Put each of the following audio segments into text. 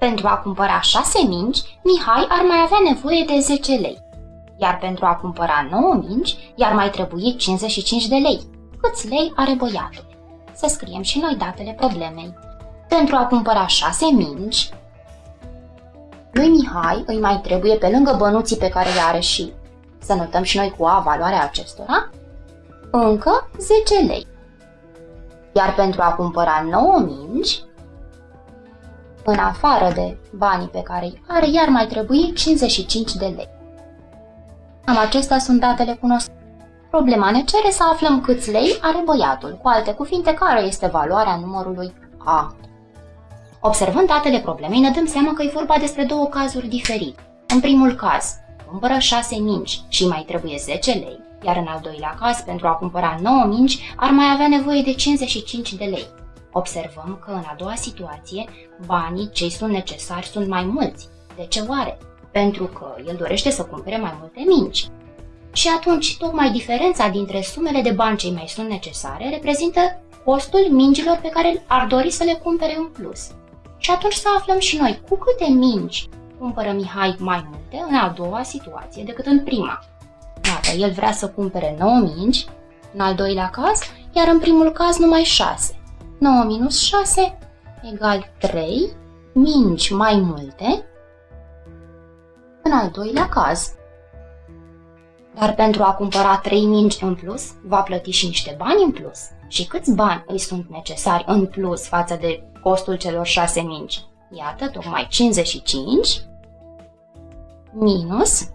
Pentru a cumpăra 6 mingi, Mihai ar mai avea nevoie de 10 lei. Iar pentru a cumpăra 9 mingi, i-ar mai trebui 55 de lei. Câți lei are băiatul? Să scriem și noi datele problemei. Pentru a cumpăra 6 mingi, lui Mihai îi mai trebuie pe lângă bănuții pe care le are și să notăm și noi cu A valoarea acestora, încă 10 lei. Iar pentru a cumpăra 9 mingi, în afară de banii pe care îi are, iar mai trebuie 55 de lei. Am acestea sunt datele cunoscute. Problema ne cere să aflăm câți lei are băiatul, cu alte cuvinte, care este valoarea numărului A. Observând datele problemei, ne dăm seama că e vorba despre două cazuri diferite. În primul caz, cumpără 6 mingi și mai trebuie 10 lei, iar în al doilea caz, pentru a cumpăra 9 mingi, ar mai avea nevoie de 55 de lei. Observăm că în a doua situație, banii cei sunt necesari sunt mai mulți. De ce oare? Pentru că el dorește să cumpere mai multe mingi. Și atunci, tocmai diferența dintre sumele de bani cei mai sunt necesare reprezintă costul mingilor pe care ar dori să le cumpere în plus. Și atunci să aflăm și noi cu câte mingi cumpără Mihai mai multe în a doua situație decât în prima. Iată, el vrea să cumpere 9 mingi, în al doilea caz, iar în primul caz numai 6. 9 minus 6 egal 3 mingi mai multe în al doilea caz. Dar pentru a cumpăra 3 mingi în plus, va plăti și niște bani în plus. Și câți bani îi sunt necesari în plus față de costul celor 6 mingi? Iată, tocmai 55 minus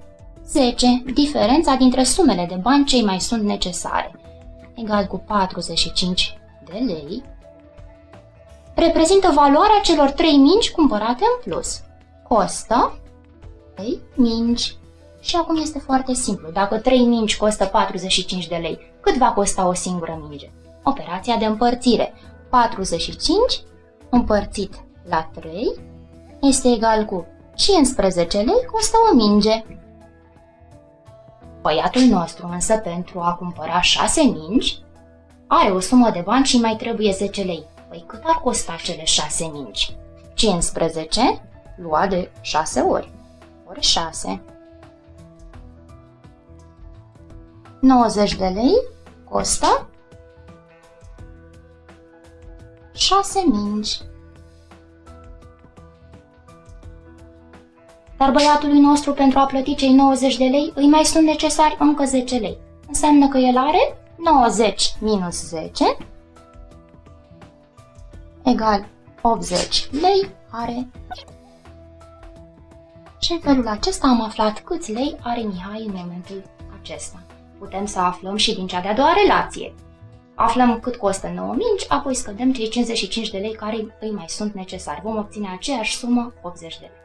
10, diferența dintre sumele de bani cei mai sunt necesare, egal cu 45 de lei, reprezintă valoarea celor 3 mingi cumpărate în plus. Costă 3 mingi. Și acum este foarte simplu. Dacă 3 mingi costă 45 de lei, cât va costa o singură minge? Operația de împărțire. 45 împărțit la 3 este egal cu 15 lei costă o minge. Băiatul nostru însă pentru a cumpăra 6 mingi are o sumă de bani și mai trebuie 10 lei. Păi cât ar costa cele 6 mingi? 15 lua de 6 ori, ori 6. 90 de lei costă 6 mingi. Dar băiatului nostru pentru a plăti cei 90 de lei îi mai sunt necesari încă 10 lei. Înseamnă că el are 90 minus 10 egal 80 lei are. Și în felul acesta am aflat câți lei are Mihai în momentul acesta. Putem să aflăm și din cea de-a doua relație. Aflăm cât costă 9 mingi, apoi scădem cei 55 de lei care îi mai sunt necesari. Vom obține aceeași sumă, 80 de lei.